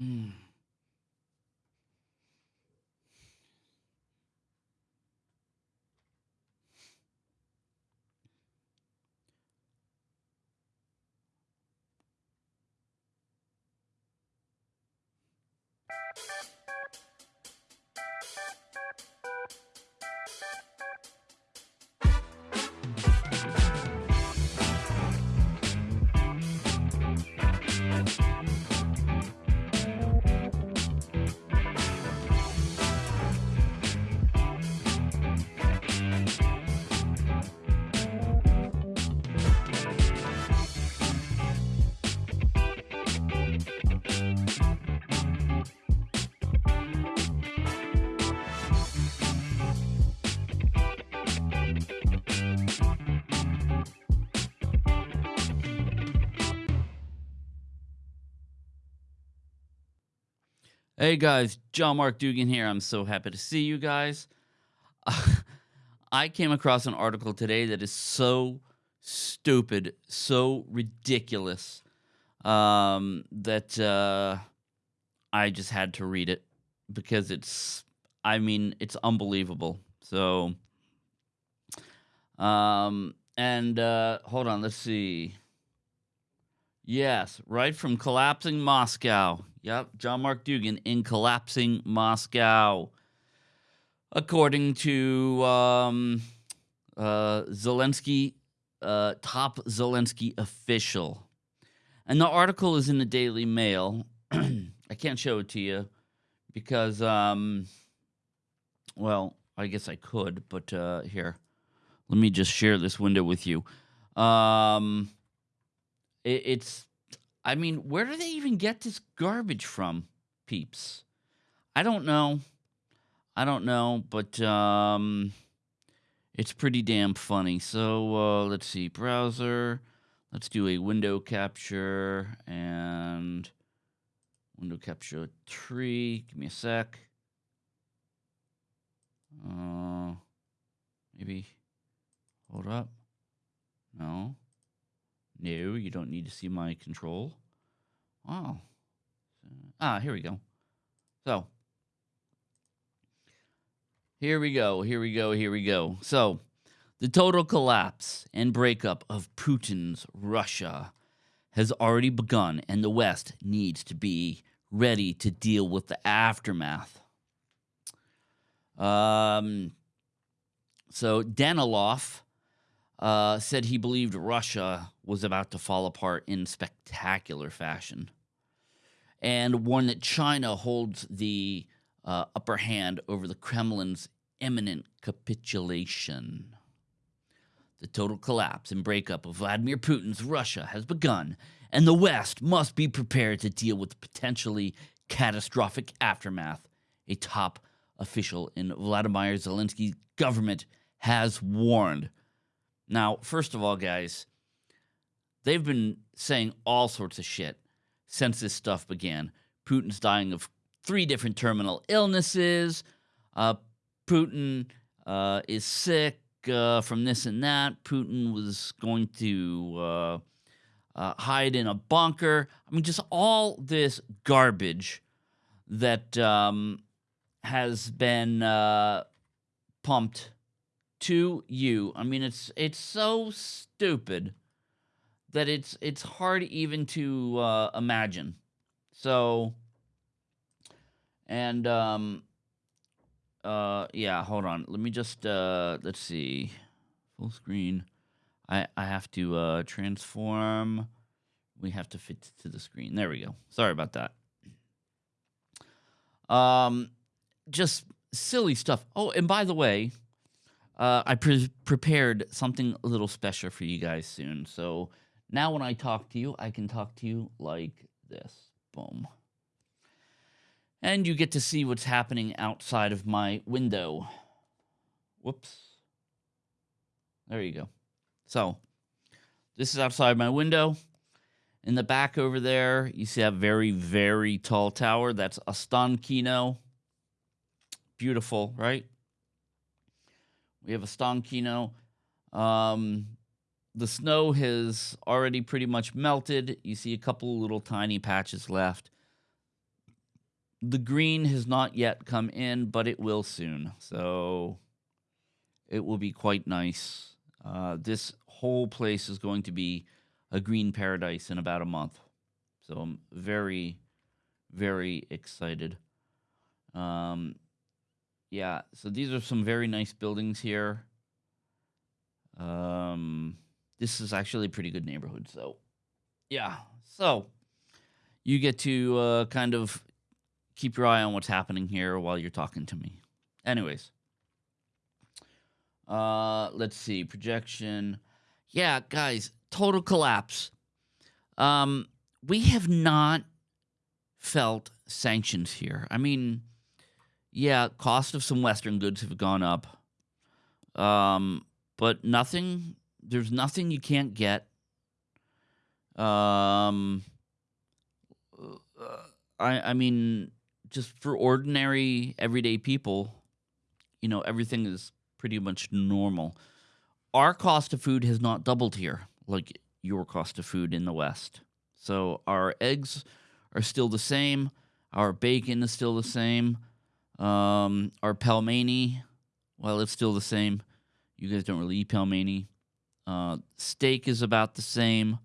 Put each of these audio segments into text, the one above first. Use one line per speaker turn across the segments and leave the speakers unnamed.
Mm. Hey guys, John Mark Dougan here. I'm so happy to see you guys. I came across an article today that is so stupid, so ridiculous um, that uh, I just had to read it because it's, I mean, it's unbelievable. So, um, and uh, hold on, let's see. Yes, right from collapsing Moscow. Yep, John Mark Dougan in collapsing Moscow. According to um, uh, Zelensky, uh, top Zelensky official. And the article is in the Daily Mail. I can't show it to you because, um, well, I guess I could, but uh, here, let me just share this window with you. Um, it, it's, I mean, where do they even get this garbage from, peeps? I don't know. I don't know, but um, it's pretty damn funny. So uh, let's see, browser. Let's do a window capture and window capture tree. Give me a sec. Uh, maybe. Hold up. No. No, you don't need to see my control. Oh. Ah, here we go. So, here we go, here we go, here we go. So, the total collapse and breakup of Putin's Russia has already begun, and the West needs to be ready to deal with the aftermath. Um, so, Danilov uh, said he believed Russia was about to fall apart in spectacular fashion, and warned that China holds the uh, upper hand over the Kremlin's imminent capitulation. The total collapse and breakup of Vladimir Putin's Russia has begun, and the West must be prepared to deal with the potentially catastrophic aftermath. A top official in Vladimir Zelensky's government has warned. Now, first of all, guys, they've been saying all sorts of shit since this stuff began. Putin's dying of three different terminal illnesses. Uh, Putin uh, is sick uh, from this and that. Putin was going to uh, uh, hide in a bunker. I mean, just all this garbage that um, has been uh, pumped to you. I mean, it's it's so stupid that it's it's hard even to uh, imagine. So, and um, uh, yeah, hold on. Let me just uh, let's see, full screen. I I have to uh, transform. We have to fit to the screen. There we go. Sorry about that. Um, just silly stuff. Oh, and by the way, uh, I pre prepared something a little special for you guys soon. So now when I talk to you, I can talk to you like this. Boom. And you get to see what's happening outside of my window. Whoops. There you go. So this is outside my window. In the back over there, you see a very, very tall tower. That's Ostankino. Beautiful, right? We have Ostankino. Um, the snow has already pretty much melted. You see a couple little tiny patches left. the green has not yet come in, but it will soon. So it will be quite nice. Uh, this whole place is going to be a green paradise in about a month. So I'm very, very excited. Um, yeah, so these are some very nice buildings here. Um, this is actually a pretty good neighborhood. So, yeah. So you get to uh, kind of keep your eye on what's happening here while you're talking to me. Anyways, uh, let's see projection. Yeah, guys, total collapse. Um, we have not felt sanctions here. I mean, yeah, cost of some Western goods have gone up. Um, but nothing. There's nothing you can't get. Um, I I mean, just for ordinary everyday people, you know, everything is pretty much normal. Our cost of food has not doubled here like your cost of food in the West. So our eggs are still the same. Our bacon is still the same. Um, our pelmeni, well, it's still the same. You guys don't really eat pelmeni. Uh, steak is about the same.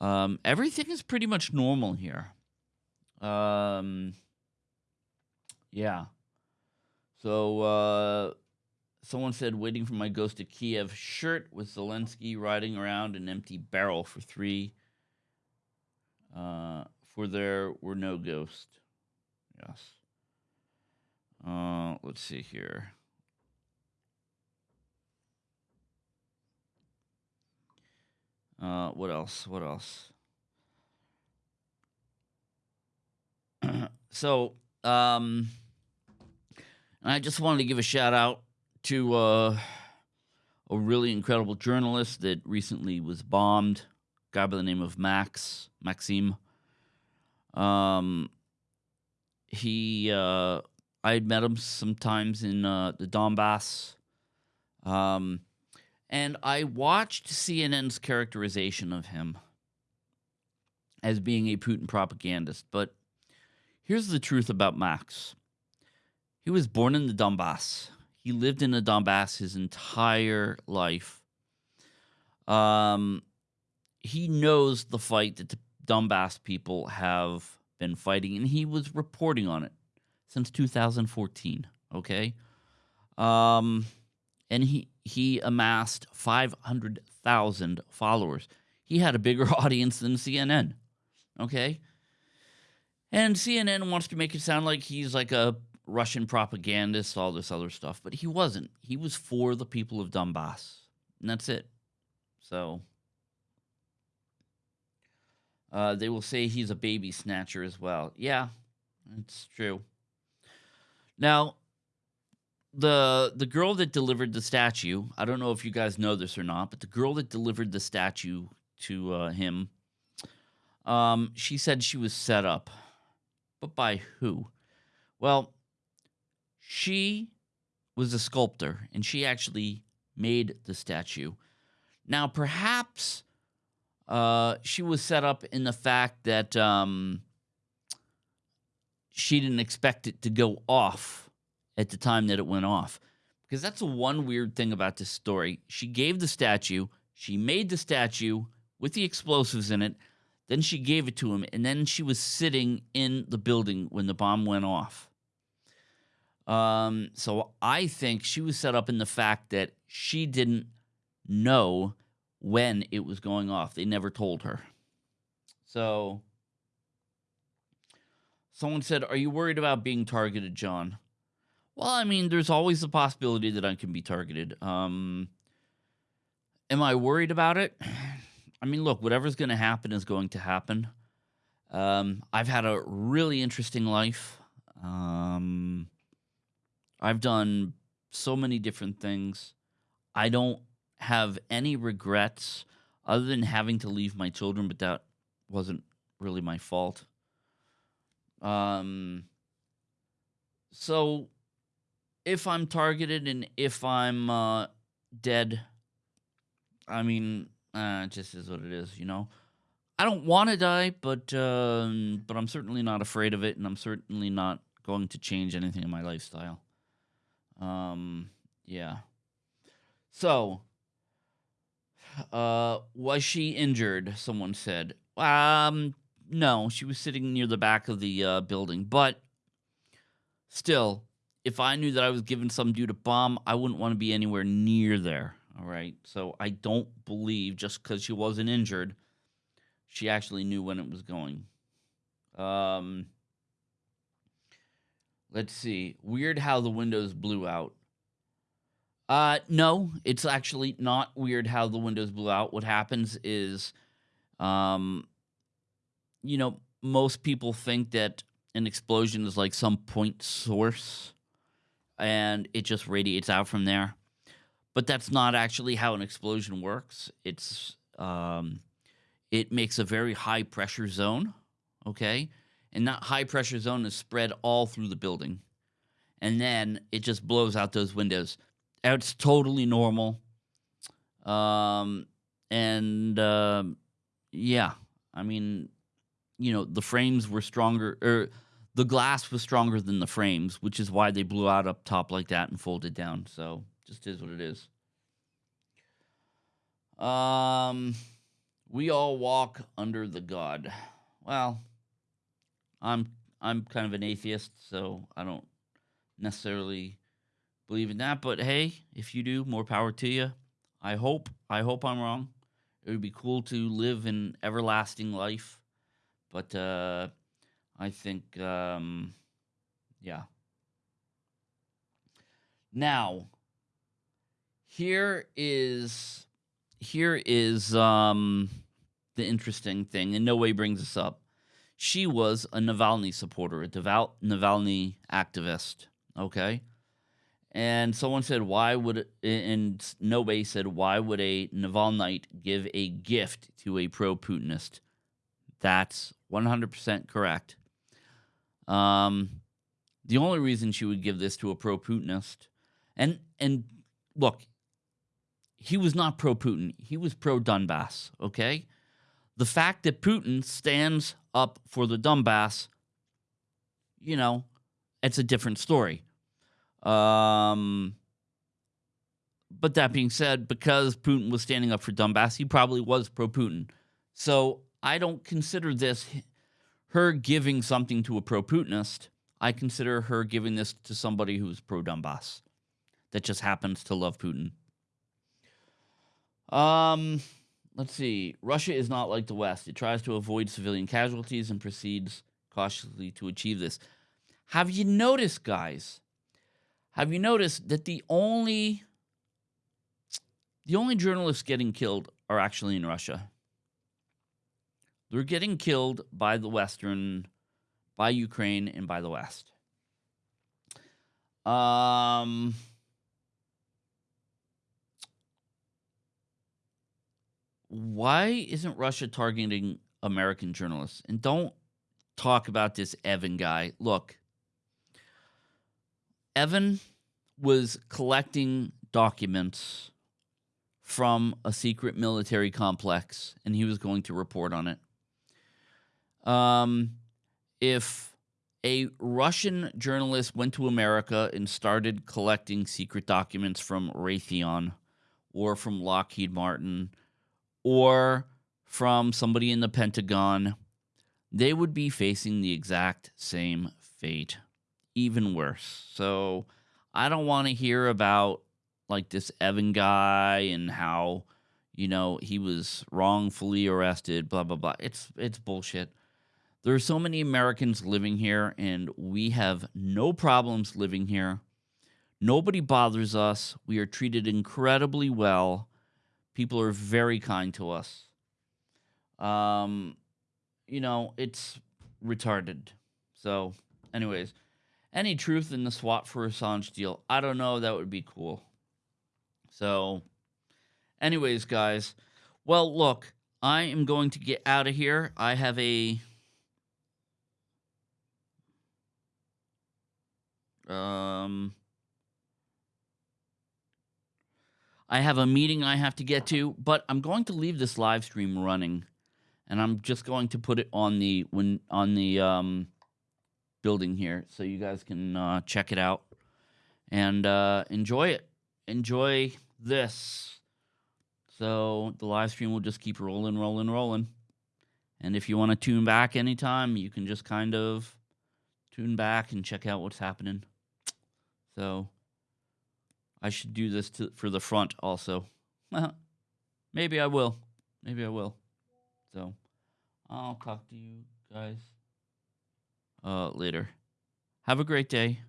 Um, everything is pretty much normal here. Um, yeah. So uh, someone said, waiting for my ghost to Kiev shirt with Zelensky riding around an empty barrel for three. Uh, for there were no ghosts. Yes. Uh, let's see here. Uh, what else? What else? so, um, I just wanted to give a shout out to uh, a really incredible journalist that recently was bombed, guy by the name of Max Maxime. Um, he, uh, I had met him sometimes in uh, the Donbass. Um, and I watched CNN's characterization of him as being a Putin propagandist. But here's the truth about Max he was born in the Donbass, he lived in the Donbass his entire life. Um, he knows the fight that the Donbass people have been fighting, and he was reporting on it since 2014. Okay. Um, and he he amassed 500,000 followers. He had a bigger audience than CNN. Okay? And CNN wants to make it sound like he's like a Russian propagandist, all this other stuff, but he wasn't. He was for the people of Donbass. And that's it. So uh, they will say he's a baby snatcher as well. Yeah, it's true. Now, the the girl that delivered the statue i don't know if you guys know this or not but the girl that delivered the statue to uh, him um, she said she was set up. But by who? Well she was a sculptor and she actually made the statue. Now perhaps uh, she was set up in the fact that um, she didn't expect it to go off at the time that it went off. Because that's the one weird thing about this story. She gave the statue, she made the statue with the explosives in it, then she gave it to him, and then she was sitting in the building when the bomb went off. Um, so I think she was set up in the fact that she didn't know when it was going off. They never told her. So someone said, Are you worried about being targeted, John? Well, I mean, there's always the possibility that I can be targeted. Um, am I worried about it? I mean, look, whatever's going to happen is going to happen. Um, I've had a really interesting life. Um, I've done so many different things. I don't have any regrets other than having to leave my children, but that wasn't really my fault. Um, so if I'm targeted and if I'm uh, dead, I mean, uh, it just is what it is, you know. I don't want to die, but um, but I'm certainly not afraid of it, and I'm certainly not going to change anything in my lifestyle. Um, yeah. So, uh, was she injured? Someone said. Um, no, she was sitting near the back of the uh, building, but still, if I knew that I was giving some dude a bomb, I wouldn't want to be anywhere near there. All right. So I don't believe just because she wasn't injured, she actually knew when it was going. Um, let's see. Weird how the windows blew out. Uh, no, it's actually not weird how the windows blew out. What happens is, um, you know, most people think that an explosion is like some point source and it just radiates out from there. But that's not actually how an explosion works. It's um, it makes a very high pressure zone, okay? And that high pressure zone is spread all through the building. And then it just blows out those windows. It's totally normal. Um, and uh, yeah, I mean, you know, the frames were stronger, or the glass was stronger than the frames, which is why they blew out up top like that and folded down. So just is what it is. Um, we all walk under the God. Well, I'm I'm kind of an atheist, so I don't necessarily believe in that. But hey, if you do, more power to you. I hope I hope I'm wrong. It would be cool to live in everlasting life, but uh, I think, um, yeah. Now, here is here is um, the interesting thing, and no way brings this up. She was a Navalny supporter, a devout Navalny activist. Okay. And someone said, why would, and no way said, why would a Navalnyite give a gift to a pro Putinist? That's 100% correct. Um, the only reason she would give this to a pro Putinist, and and look, he was not pro Putin. He was pro Donbass. Okay, the fact that Putin stands up for the Donbass, you know, it's a different story. Um, but that being said, because Putin was standing up for Donbass, he probably was pro Putin. So I don't consider this her giving something to a pro Putinist, I consider her giving this to somebody who's pro Donbass that just happens to love Putin. Um, let's see. Russia is not like the West. It tries to avoid civilian casualties and proceeds cautiously to achieve this. Have you noticed, guys? Have you noticed that the only the only journalists getting killed are actually in Russia? They're getting killed by the Western, by Ukraine, and by the West. Um, why isn't Russia targeting American journalists? And don't talk about this Evan guy. Look, Evan was collecting documents from a secret military complex and he was going to report on it um, if a Russian journalist went to America and started collecting secret documents from Raytheon or from Lockheed Martin or from somebody in the Pentagon, they would be facing the exact same fate, even worse. So I don't want to hear about like this Evan guy and how you know he was wrongfully arrested blah blah blah it's it's bullshit there are so many Americans living here, and we have no problems living here. Nobody bothers us. We are treated incredibly well. People are very kind to us. Um, you know, it's retarded. So, anyways, any truth in the SWAT for Assange deal? I don't know. That would be cool. So, anyways, guys. Well, look, I am going to get out of here. I have a Um, I have a meeting I have to get to, but I'm going to leave this live stream running and I'm just going to put it on the when on the um, building here, so you guys can uh, check it out and uh, enjoy it. Enjoy this. So the live stream will just keep rolling, rolling, rolling. And if you want to tune back anytime, you can just kind of tune back and check out what's happening. So I should do this to, for the front also. Maybe I will. Maybe I will. So I'll talk to you guys uh, later. Have a great day.